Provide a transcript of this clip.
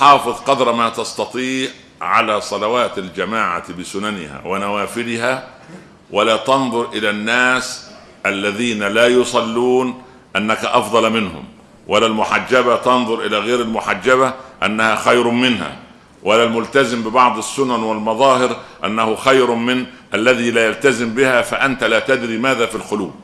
حافظ قدر ما تستطيع على صلوات الجماعة بسننها ونوافلها ولا تنظر إلى الناس الذين لا يصلون أنك أفضل منهم ولا المحجبة تنظر إلى غير المحجبة أنها خير منها ولا الملتزم ببعض السنن والمظاهر أنه خير من الذي لا يلتزم بها فأنت لا تدري ماذا في القلوب.